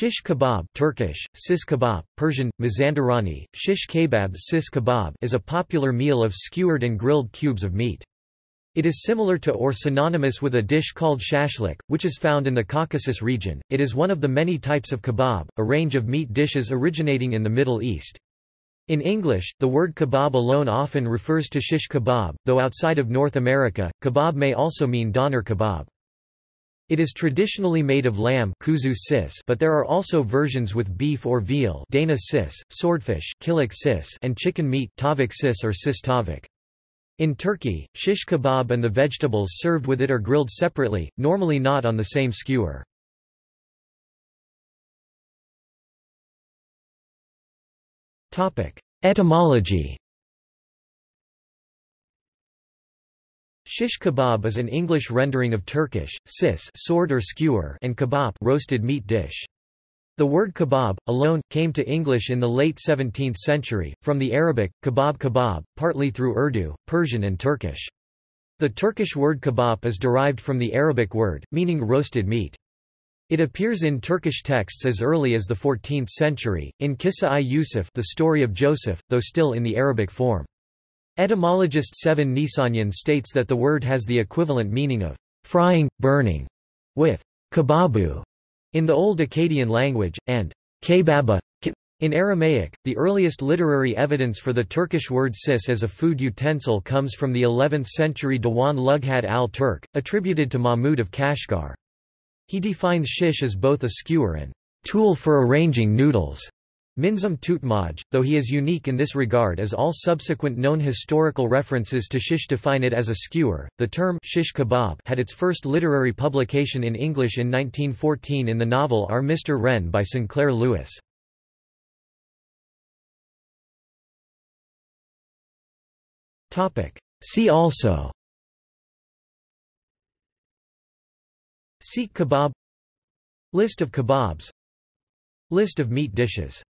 Shish kebab Turkish, sis kebab, Persian, mazandarani, shish kebab sis kebab is a popular meal of skewered and grilled cubes of meat. It is similar to or synonymous with a dish called shashlik, which is found in the Caucasus region. It is one of the many types of kebab, a range of meat dishes originating in the Middle East. In English, the word kebab alone often refers to shish kebab, though outside of North America, kebab may also mean doner kebab. It is traditionally made of lamb kuzu sis, but there are also versions with beef or veal dana sis, swordfish kilik sis, and chicken meat tavuk sis or sis tavuk. In Turkey, shish kebab and the vegetables served with it are grilled separately, normally not on the same skewer. Etymology Shish kebab is an English rendering of Turkish, sis sword or skewer and kebab roasted meat dish. The word kebab, alone, came to English in the late 17th century, from the Arabic, kebab kebab, partly through Urdu, Persian and Turkish. The Turkish word kebab is derived from the Arabic word, meaning roasted meat. It appears in Turkish texts as early as the 14th century, in Kissa-i Yusuf the story of Joseph, though still in the Arabic form. Etymologist Sevan Nisanyan states that the word has the equivalent meaning of frying, burning, with kebabu in the Old Akkadian language, and kebaba in Aramaic, the earliest literary evidence for the Turkish word sis as a food utensil comes from the 11th-century Diwan Lughat al-Turk, attributed to Mahmud of Kashgar. He defines shish as both a skewer and tool for arranging noodles. Minzum Tutmaj, though he is unique in this regard as all subsequent known historical references to shish define it as a skewer, the term shish kebab had its first literary publication in English in 1914 in the novel Our Mr. Wren by Sinclair Lewis. See also Seekh kebab List of kebabs List of meat dishes